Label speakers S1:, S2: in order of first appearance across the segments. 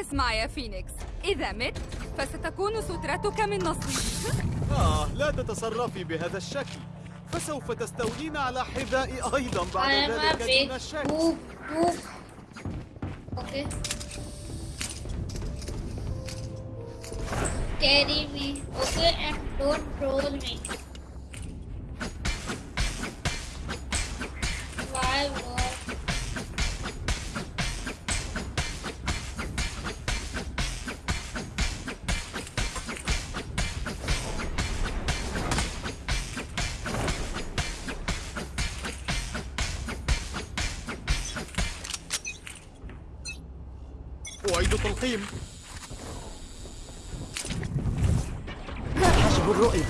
S1: اسمع يا فينيكس إذا مت فستكون سترتك من نصيب
S2: آه لا تتصرفي بهذا الشكل فسوف تستولين على حذائي أيضا بعد ذلك دون شك
S3: poop poop. Okay. Carry me, okay, and don't troll me.
S2: أعيد تلقيم
S4: حجب الرؤية.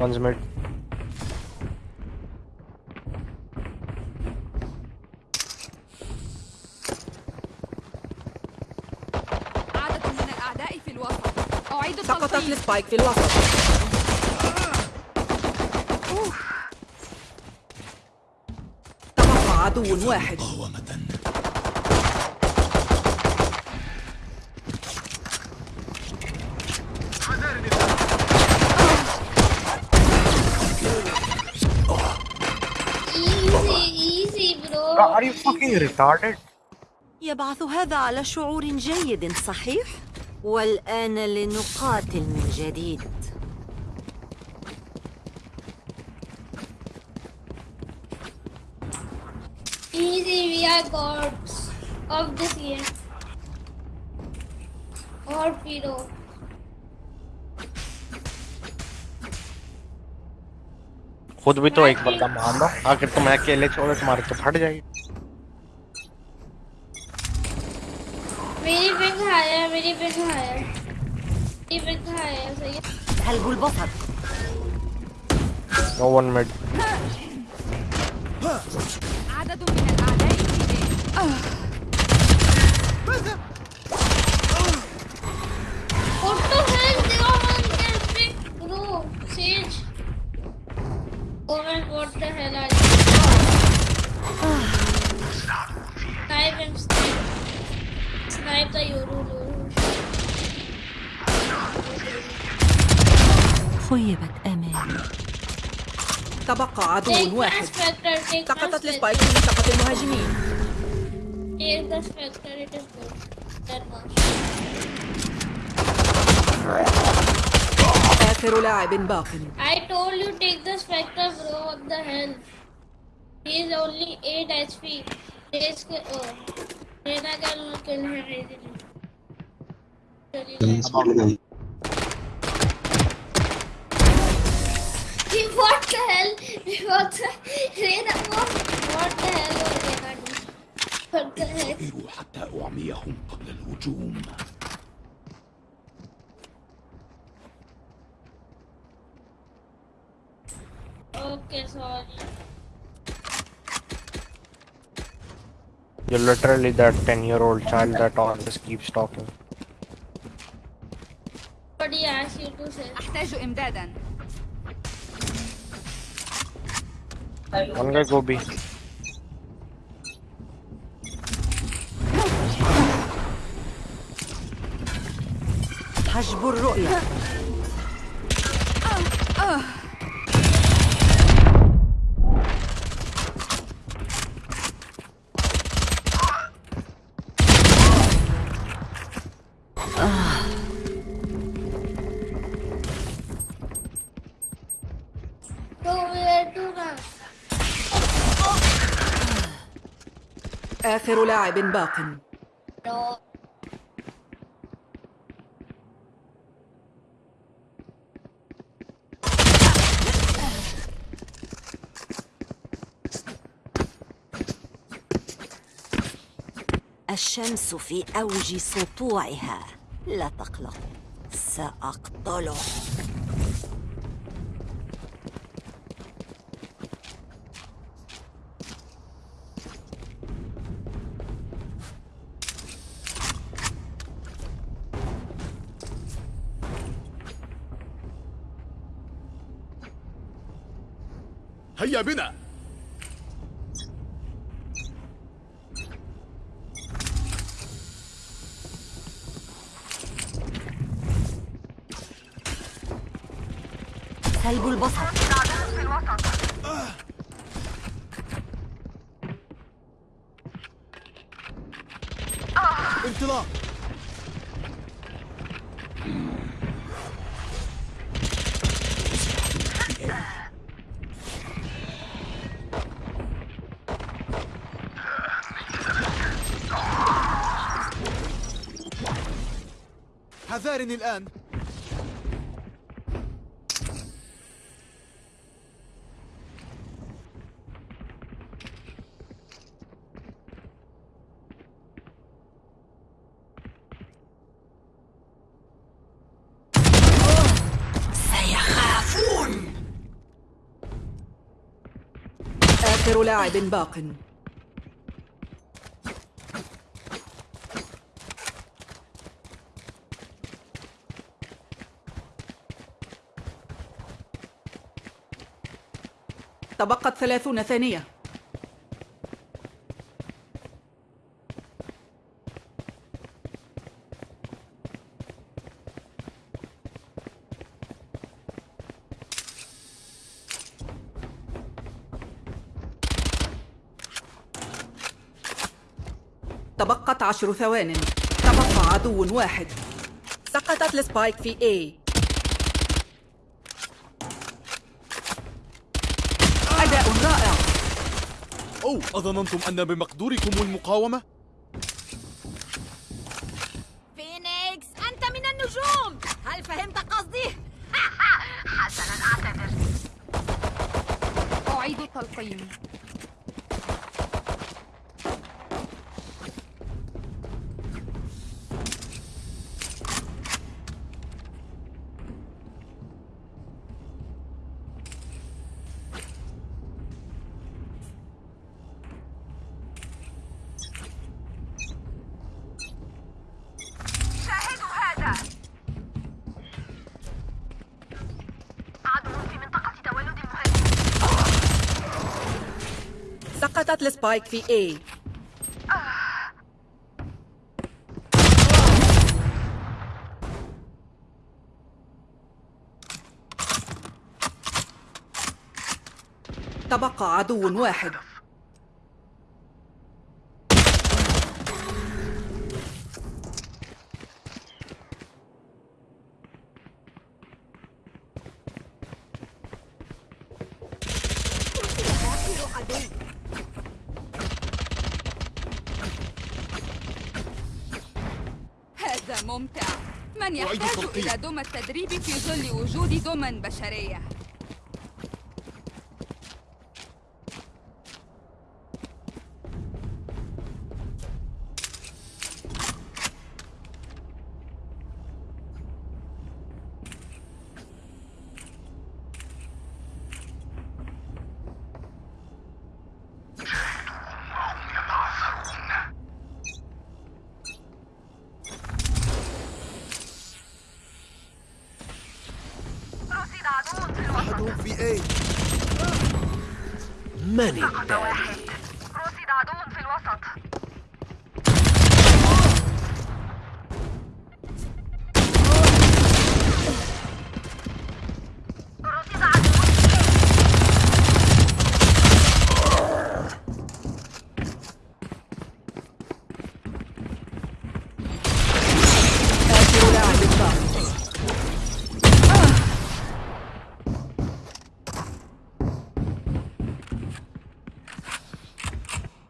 S5: One's mid.
S1: عدد من الأعداء في الوسط. أعيد
S4: سقطت السبايك في الوسط. تبقى عدو واحد.
S5: Are you fucking retarded?
S4: يبعث هذا على شعور جيد صحيح؟ والآن لنقاتل من جديد
S3: Easy, we are gods of this game. Or Piro.
S5: खुद भी तो एक बंदा मार लो अगर तुम अकेले छोड़ो तुम्हारे तो फट जाएगी
S3: मेरी पिंग है मेरी पिंग है मेरी पिंग है सही है
S4: هلب البصر
S5: no one mid
S1: عدد من الأعداء في
S4: تبقى عدو
S3: Take the
S4: واحد
S3: Spectre, take the
S4: سقطت
S3: Spectre.
S4: السبايك في منطقة المهاجمين
S3: Take the Spectre, it is good. That much.
S4: آخر لاعب باق
S3: I told you take the Spectre, bro. What the hell? He is only 8 HP. This oh, Rena can kill him easily. What the Rena what? What the hell was Rena doing? What the heck?
S6: انتظروا حتى أعميهم قبل الهجوم
S3: Okay, sorry.
S5: You're literally that 10 year old child that always keeps talking.
S3: But he asked you to say.
S1: أحتاج إمدادا
S5: One guy go B.
S4: حجب الرؤية آخر لاعب باق. الشمس في أوج سطوعها لا تقلق سأقتله
S2: Yabina! 살굴버섯 حذارني الآن.
S4: سيخافون. آخر لاعب باق. تبقت ثلاثون ثانية. تبقت عشر ثوان. تبقى عدو واحد. سقطت السبايك في A أداء رائع
S2: أو أظننتم أن بمقدوركم المقاومة؟
S4: فينيكس أنت من النجوم هل فهمت قصدي؟
S1: أعيد التلقيم
S7: شاهدوا هذا عدو في منطقة تولد المهاجمين
S4: سقطت السبايك في A. تبقى عدو واحد.
S1: هذا ممتع من يحتاج. إلى دمى التدريب في ظل وجود دمى بشرية
S2: أحدهم في A.
S5: من
S7: سقط واحد رصد عدو في الوسط رصد عدو
S4: آخر لاعب باق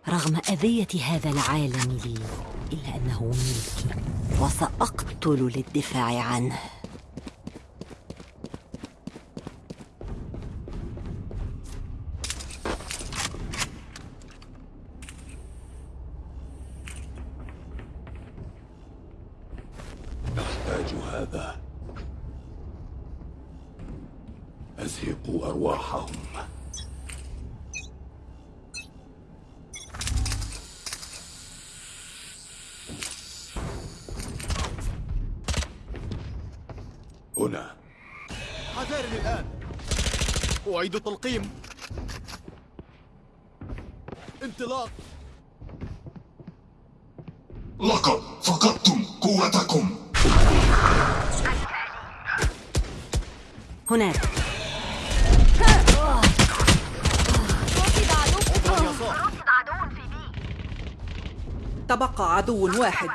S8: رغم أذية هذا العالم لي إلا أنه ملكي
S4: وسأقتل للدفاع عنه.
S6: نحتاج هذا. أزهقوا أرواحهم.
S2: أعيد التلقيم. انطلاق.
S9: لقد فقدتم قوتكم.
S8: هناك.
S4: تبقى عدو واحد.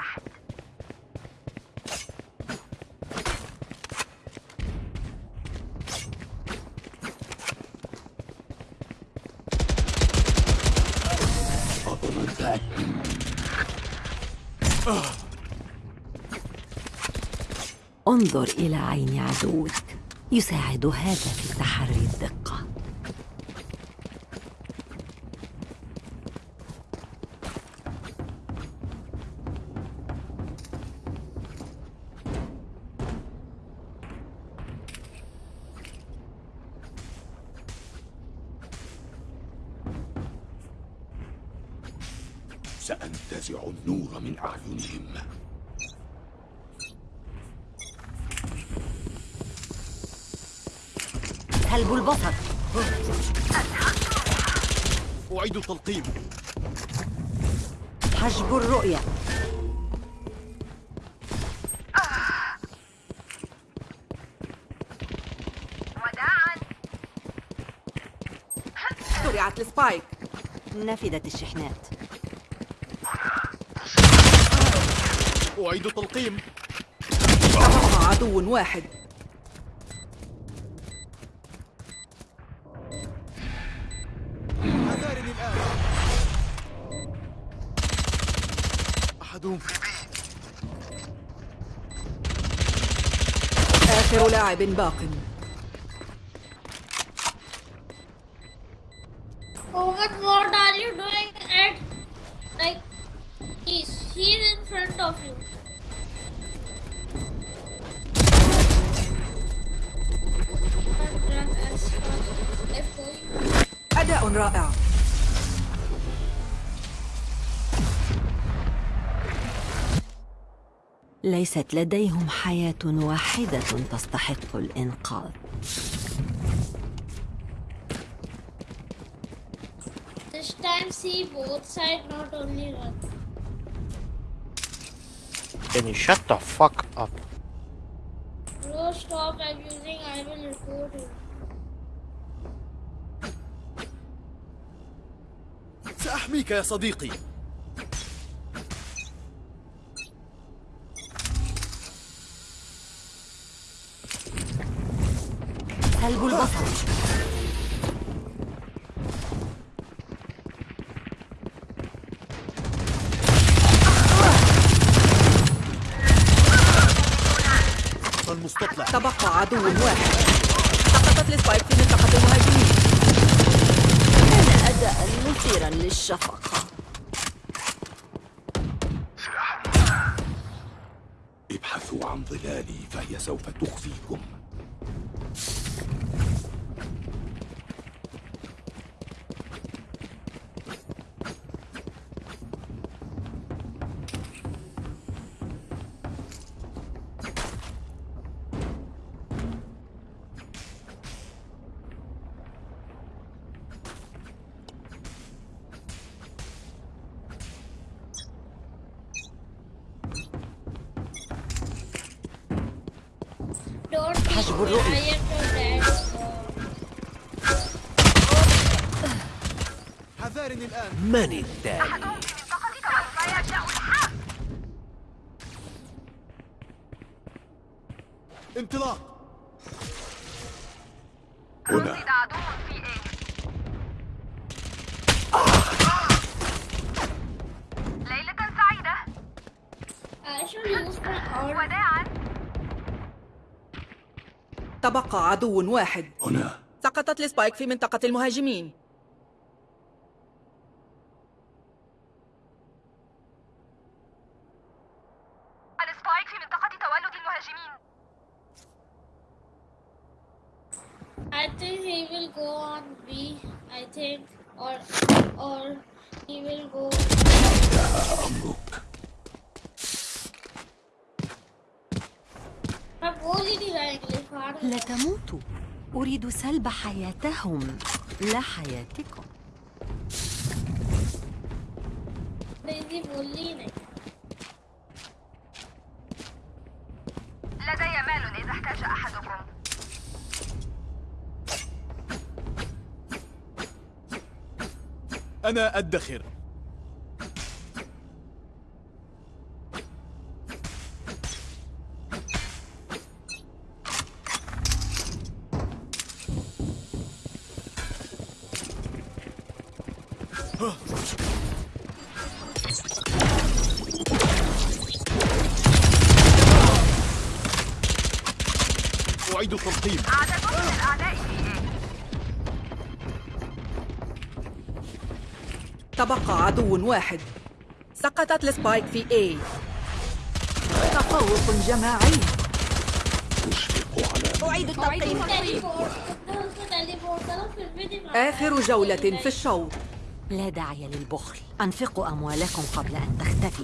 S8: انظر إلى عين عدوك. يساعد هذا في تحري الدقة.
S6: سأنتزع النور من أعينهم.
S8: سلب البصر.
S2: أعيد التلقيم.
S8: حجب الرؤية.
S7: وداعا
S4: زرعت السبايك.
S8: نفدت الشحنات.
S2: أعيد التلقيم.
S4: عدو واحد
S2: حذارني الآن أحدهم
S4: آخر لاعب باق.
S8: ليست لديهم حياة واحدة تستحق الإنقاذ
S3: This time see both sides, not only one.
S5: Can you shut the fuck up?
S3: Bro, stop abusing. I will report you.
S2: سأحميك يا صديقي
S8: سلب البصر.
S2: المستطلع.
S4: تبقى عدو واحد. سقطت السبايك في منطقة المهاجمين.
S8: كان أداء مثيرا للشفقة.
S6: ابحثوا عن ظلالي فهي سوف تخفيكم.
S3: Me.
S8: الرؤية.
S2: حذارني الآن
S6: من
S7: الحرب
S2: انطلاق
S6: هنا
S7: رصد عدو في A ليلة سعيدة
S3: I should use my arm.
S7: وداعا
S4: تبقى عدو واحد
S6: هنا
S4: سقطت السبايك في منطقة المهاجمين
S7: السبايك في منطقة تولد المهاجمين
S3: I think he will go on B. I think, or or he will go.
S8: لا تموتوا. أريد سلب حياتهم. لا حياتكم.
S7: لدي مال إذا احتاج أحدكم.
S2: أنا أدخر.
S7: عدد من الأعداء A
S4: تبقى عدو واحد. سقطت السبايك في A. تفوق جماعي أعيد التلقيم آخر جولة في الشوط.
S8: لا داعي للبخل. أنفقوا أموالكم قبل أن تختفي.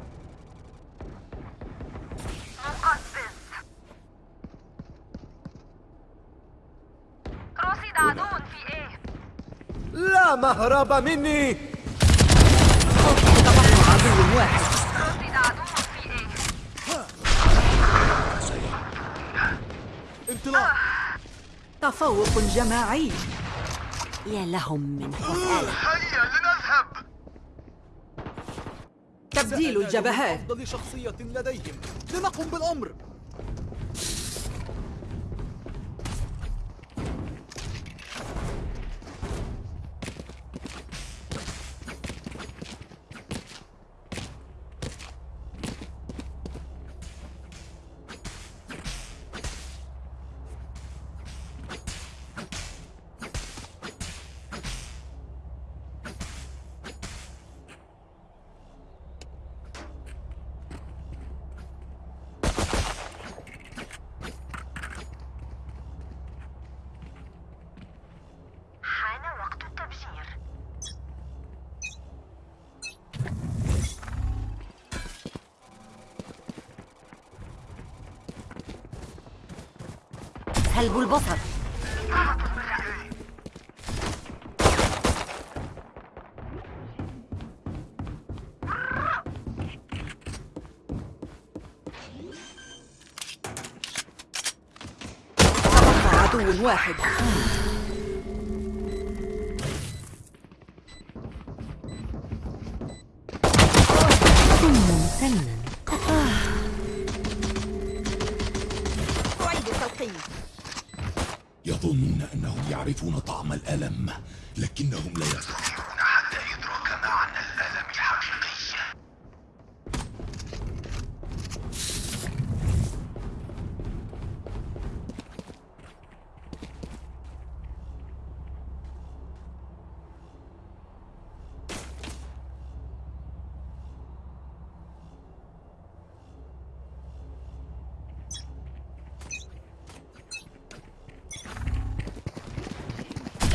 S2: مهرب مني.
S4: عدو واحد
S2: انطلاق.
S4: تفوق جماعي
S8: يا لهم من مسألة
S7: هيا لنذهب
S4: تبديل الجبهات
S2: أفضل شخصية لديهم. لنقم بالأمر.
S8: سلب البصر
S4: واحد.
S6: يعرفون طعم الألم لكنهم لا يستطيعون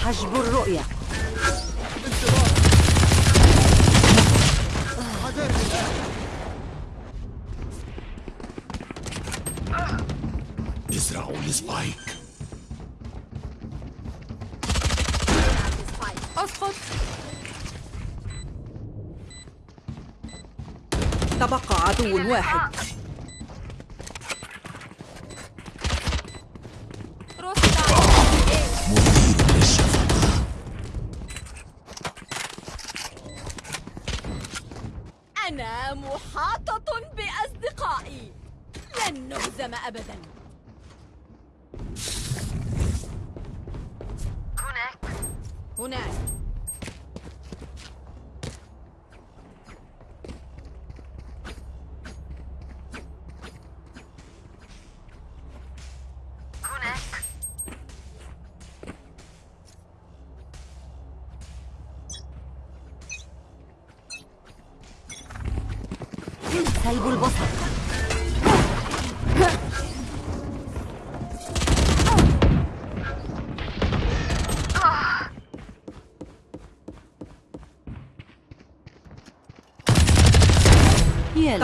S8: حجب الرؤية.
S6: ازرعوا السبايك.
S1: أسقط.
S4: تبقى عدو واحد.
S7: هناك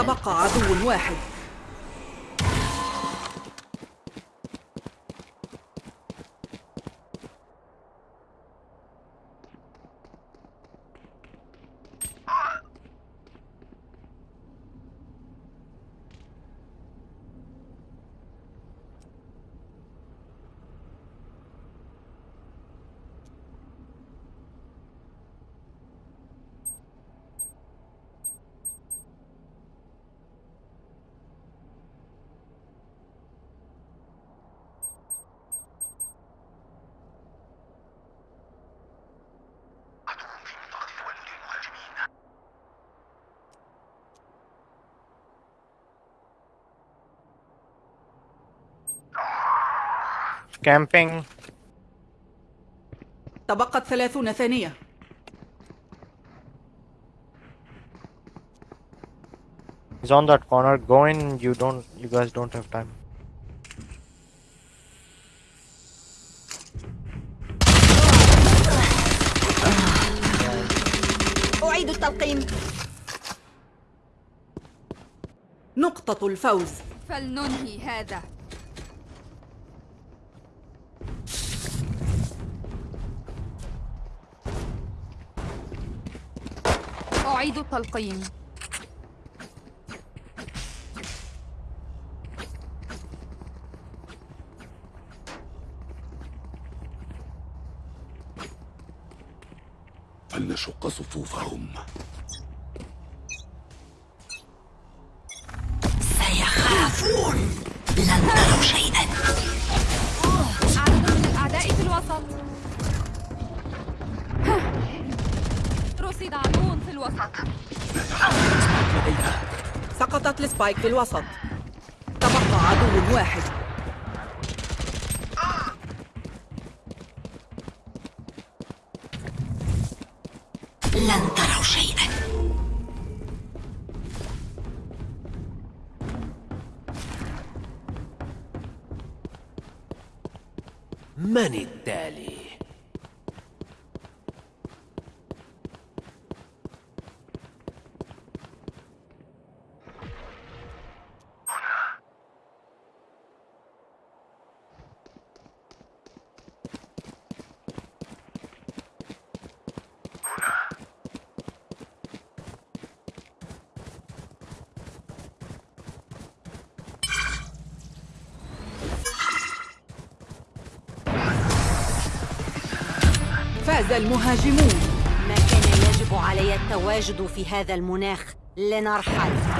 S4: تبقى عدو واحد.
S5: camping.
S4: تبقت ثلاثون ثانية
S5: He's on that corner. Go in. You don't. You guys don't have time.
S4: أعيد التلقيم نقطة الفوز
S1: فلننهي هذا أعيد التلقيم
S6: فلنشق صفوفهم.
S4: سقطت السبايك في الوسط. تبقى عدو واحد.
S8: لن تروا شيئا.
S10: من التالي؟
S4: المهاجمون.
S8: ما كان يجب علي التواجد في هذا المناخ. لنرحل.